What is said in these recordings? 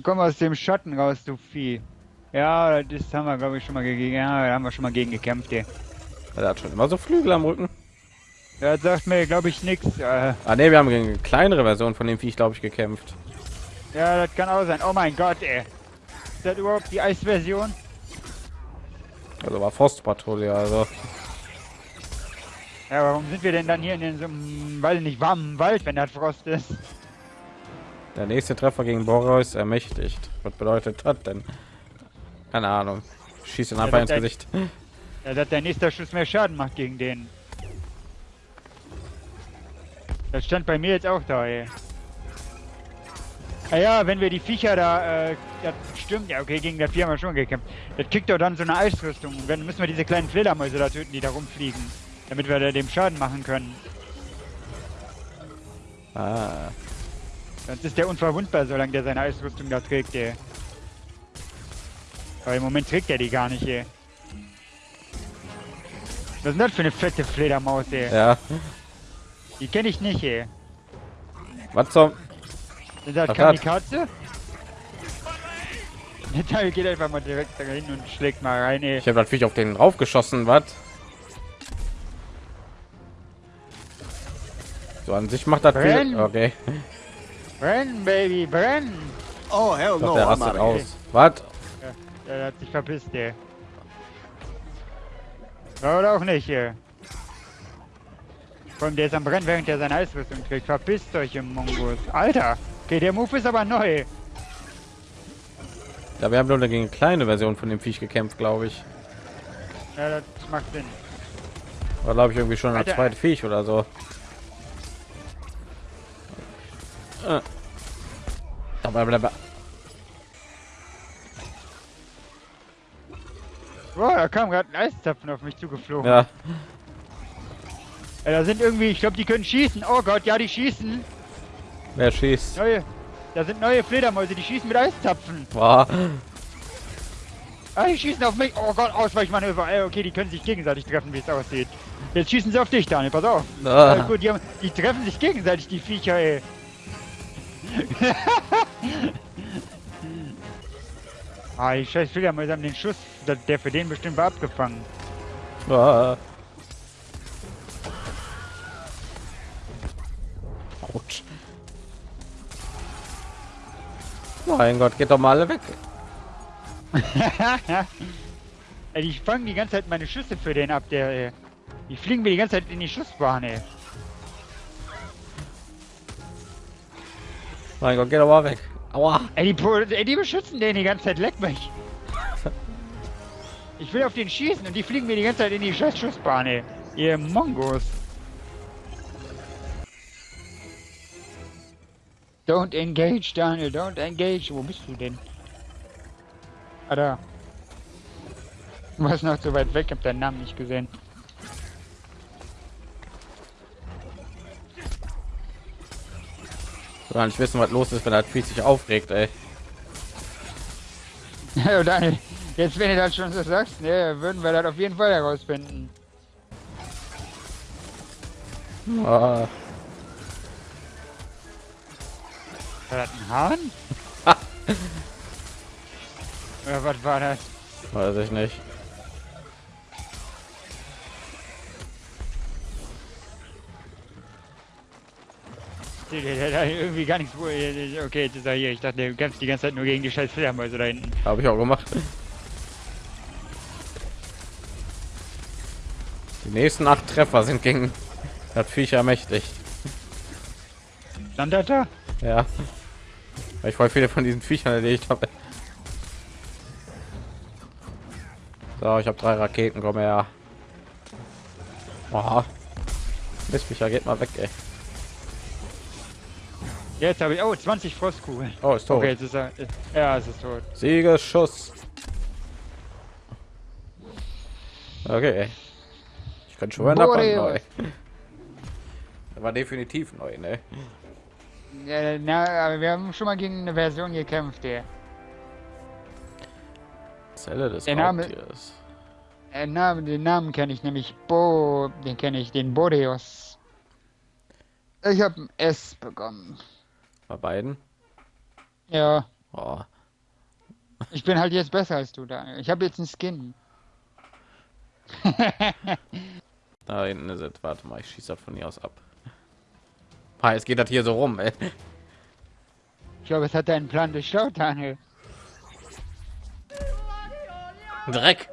Da komm aus dem Schatten raus, du Vieh. Ja, das haben wir, glaube ich, schon mal gegen. Ja, da haben wir schon mal gegen gekämpft, ey. Er hat schon immer so Flügel am Rücken. Ja, das sagt mir, glaube ich, nichts. Äh, Ah ne, wir haben gegen eine kleinere Version von dem Viech, glaube ich, gekämpft. ja, das kann auch sein. Oh mein Gott, ey. Ist das überhaupt die Eisversion? Also war Forstpatrouille, also. Ja, warum sind wir denn dann hier in den so einem, weiß ich nicht, warmen Wald, wenn das Frost ist? Der nächste Treffer gegen Boreus ermächtigt. Was bedeutet das denn? Keine Ahnung. Schießt ihn Ja, einfach das- ins Gesicht. Ja, dass der nächste Schuss mehr Schaden macht gegen den. Das stand bei mir jetzt auch da, ey. Ah ja, wenn wir die Viecher da, äh, das stimmt, ja okay, gegen das Vieh haben wir schon gekämpft. Das kriegt doch dann so eine Eisrüstung. Und dann müssen wir diese kleinen Fledermäuse da töten, die da rumfliegen. Damit wir da dem Schaden machen können. Ah. Sonst ist der unverwundbar, solange der seine Eisrüstung da trägt, ey. Aber im Moment trägt er die gar nicht, ey. Was ist denn das für eine fette Fledermaus, ey? Ja. Die kenne ich nicht, ey. Was zum? Ist das Was Kamikaze? Der Teil geht einfach mal direkt dahin und schlägt mal rein, ey. Ich habe natürlich auf den raufgeschossen, was? So an sich macht das viel. Okay. Brenn, Baby, brenn! Oh, hell no, der I'm rastet here. aus. Was? Ja, der hat sich verpisst, ey. Ja, Oder auch nicht, ey. Vor allem, der ist am Brennen, während er seine Eisrüstung trägt. Verpisst euch im Mongos. Alter! Okay, der Move ist aber neu. Ja, wir haben nur gegen eine kleine Version von dem Viech gekämpft, glaube ich. Ja, das macht Sinn. War glaube ich irgendwie schon ein Alter. zweites Viech oder so. Äh. Blablabla. Boah, da kam gerade ein Eiszapfen auf mich zugeflogen. Ja, Ja, da sind irgendwie, ich glaube, die können schießen. Oh Gott, ja, die schießen. wer schießt? Neue. Da sind neue Fledermäuse, die schießen mit Eiszapfen. Boah. Ah, die schießen auf mich. Oh Gott, Ausweichmanöver. Ey, okay, die können sich gegenseitig treffen, wie es aussieht. Jetzt schießen sie auf dich, Daniel, pass auf. Ah. Ja, gut, die, haben, die treffen sich gegenseitig, die Viecher, ey. ah, die scheiß Fledermäuse haben den Schuss, der für den bestimmt war, abgefangen. Ah. Autsch. Mein Gott, geht doch mal alle weg. die fangen die ganze Zeit meine Schüsse für den ab, der, ey. Die fliegen mir die ganze Zeit in die Schussbahn, ey. Mein Gott, geht doch mal weg. Aua. Ey, die, ey, die beschützen den die ganze Zeit, leck mich. Ich will auf den schießen und die fliegen mir die ganze Zeit in die scheiß Schussbahn, ey. Ihr Mongos. Don't engage, Daniel, don't engage. Wo bist du denn? Ah, da. Du warst noch zu weit weg, hab deinen Namen nicht gesehen. Gar nicht wissen, was los ist, wenn das Viech sich aufregt, ey. Daniel, jetzt wenn du das schon so sagst, ne, würden wir das auf jeden Fall herausfinden. Ah. War das ein Hahn? Oder was war das? Weiß ich nicht. Der, der, der, irgendwie gar nichts. Okay, jetzt ist er hier. Ich dachte, du kämpfst die ganze Zeit nur gegen die scheiß Fledermäuse da hinten. Habe ich auch gemacht. Die nächsten acht Treffer sind gegen das Viecher mächtig. Stand da? Ja. Weil ich voll viele von diesen Viechern erledigt habe. So, ich habe drei Raketen, komm her. Aha. Mistviecher, geht mal weg, ey. Jetzt habe ich. Oh, 20 Frostkugeln. Oh, ist tot. Okay, jetzt ist er. Ja, es ist tot. Siegeschuss. Okay. Ich kann schon mal neu. Er war definitiv neu, ne? Ja, na, aber wir haben schon mal gegen eine Version gekämpft, der. Zelle des Der Name- Raubtiers. Äh, Name, den Namen kenne ich nämlich. Bo. Den kenne ich, den Boreos. Ich habe ein S bekommen. Bei beiden. Ja. Oh. Ich bin halt jetzt besser als du, Daniel. Ich habe jetzt einen Skin. Da hinten ist es. Warte mal, ich schieße das von hier aus ab. Ah, es geht das hier so rum, ey. Ich glaube, es hat deinen Plan durchschaut, Daniel. Dreck.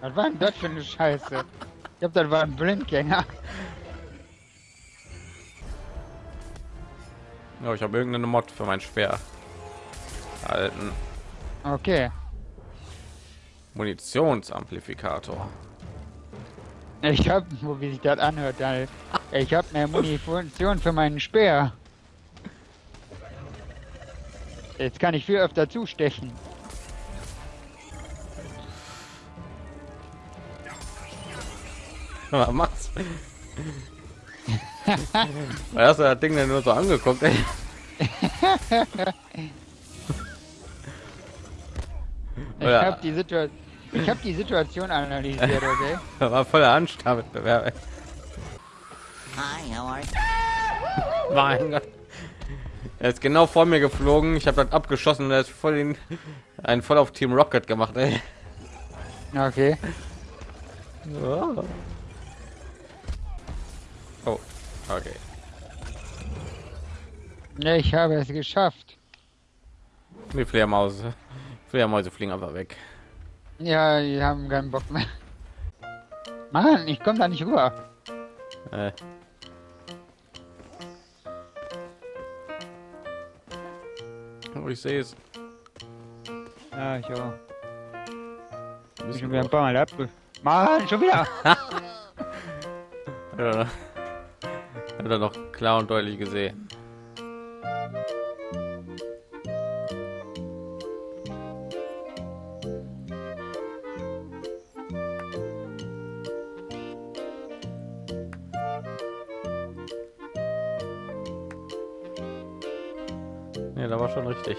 Was war denn das für eine Scheiße? Ich glaube, das war ein Blindgänger. Ja, ich habe irgendeine Mod für mein Speer. Alten Okay. Munitionsamplifikator. Ich hab, wo wie sich das anhört. Ich hab mehr Munition für meinen Speer. Jetzt kann ich viel öfter zustechen. Was machst du? Hast du das Ding denn nur so angeguckt, ey? Ich Ja. hab die Situation. Ich hab die Situation analysiert, okay? Das war voller Anstarwettbewerb. ey. Hi, how are you? Mein Gott. Er ist genau vor mir geflogen. Ich habe das abgeschossen und er ist voll den, einen voll auf Team Rocket gemacht, ey. Okay. Oh, okay. Ich habe es geschafft. Die Fledermaus. Fledermäuse fliegen einfach weg. Ja, die haben keinen Bock mehr. Mann, ich komme da nicht rüber. Äh. Oh, ich sehe es. Ja, ich auch. Ich bin wieder ein paar Mal abge... Mann, schon wieder! Ja. Hat er noch klar und deutlich gesehen. Ja, da war schon richtig.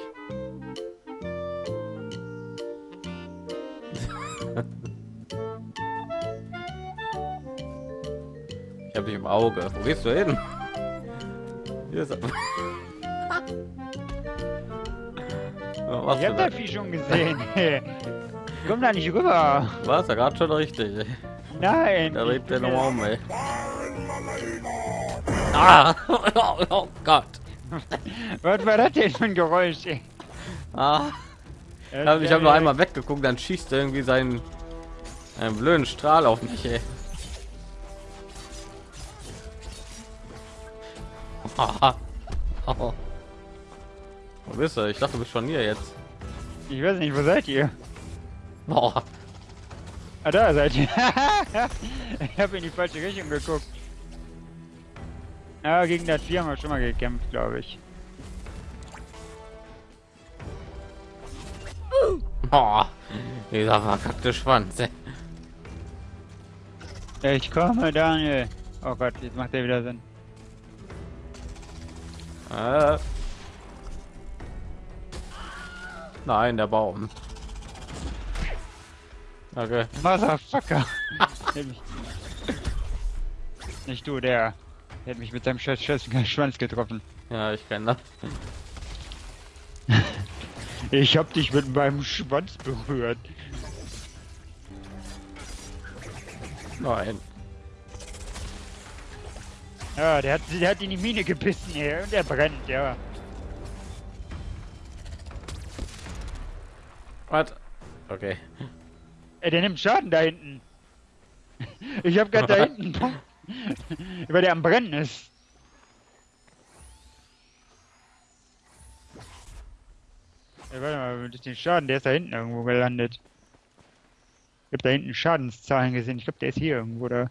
Habe dich im Auge. Wo gehst du hin? Hier ist er. Was Ich hab das Vieh schon gesehen. Komm da nicht rüber. War's ja gerade schon richtig. Nein. Da dreht der nochmal um, ey. Ah! Oh Gott! Was war das denn für ein Geräusch? ey? Ah! Ich habe hab nur einmal weggeguckt, dann schießt er irgendwie seinen einen blöden Strahl auf mich, ey. Oh. Wo bist du? Ich dachte, du bist schon hier jetzt. Ich weiß nicht, wo seid ihr? Boah. Ah, da seid ihr. ich habe in die falsche Richtung geguckt. Ja, gegen das Vieh haben wir schon mal gekämpft, glaube ich. Boah. Dieser verkackte Schwanz. ey. Ich komme, Daniel. Oh Gott, jetzt macht er wieder Sinn. Äh. Nein, der Baum. Okay. Motherfucker. Nicht du, der. Der hat mich mit seinem scheiß scheiß Schwanz getroffen. Ja, ich kenne das. Ich hab dich mit meinem Schwanz berührt. Nein. Ja, der hat, der hat in die Mine gebissen, ey, und er brennt, ja. Was? Okay. Ey, der nimmt Schaden da hinten. Ich hab grad da hinten weil der am Brennen ist. Ey, warte mal, durch den Schaden, der ist da hinten irgendwo gelandet. Ich hab da hinten Schadenszahlen gesehen. Ich glaube, der ist hier irgendwo da.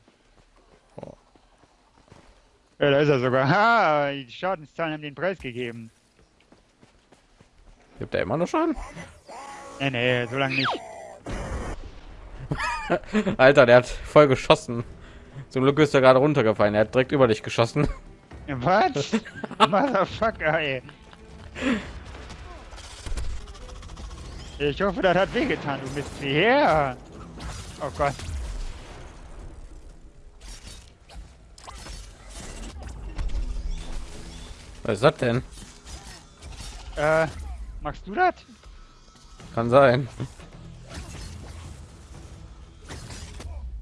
Ja, da ist er sogar. Ha, die Schadenszahlen haben den Preis gegeben. Gibt er immer noch Schaden? Nee, nee, so lange nicht. Alter, der hat voll geschossen. Zum Glück ist er gerade runtergefallen. Er hat direkt über dich geschossen. Was? Motherfucker, ey. Ich hoffe, das hat wehgetan, du bist her. Oh Gott. Was ist das denn? Äh, Machst du das? Kann sein.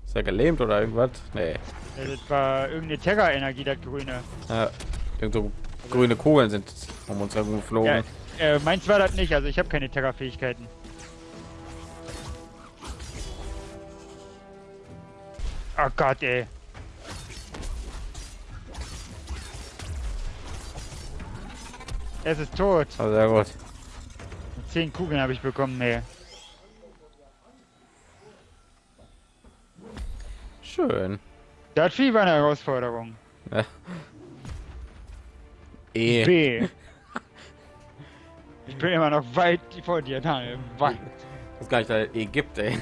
Ist er gelähmt oder irgendwas? Nee. Ja, Das war irgendeine Terra-Energie, das Grüne. Ja, irgendwo grüne Kugeln sind um uns herum geflogen. Ja, äh, meins war das nicht, also ich habe keine Terra-Fähigkeiten. Oh Gott, ey. Es ist tot. Also sehr gut. Zehn Kugeln habe ich bekommen, ey. Schön. Das Vieh war eine Herausforderung. Ja. E. B. Ich bin immer noch weit vor dir, Daniel. Weit. Das ist gar nicht, da E gibt, ey.